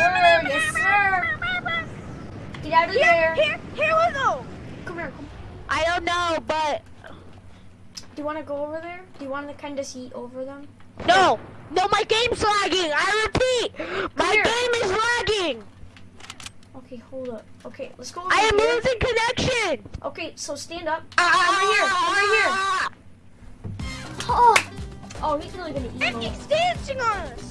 sir. Yes, sir. Get out of here, there. Here, here we go. Come here. Come. I don't know, but. Do you want to go over there? Do you want to kind of see over them? No. No, my game's lagging. I repeat, come my here. game is lagging. Okay, hold up. Okay, let's go. I am losing connection. Okay, so stand up. Ah, ah over here. Ah, over here. Oh. Oh, he's really gonna eat. And he's dancing on us.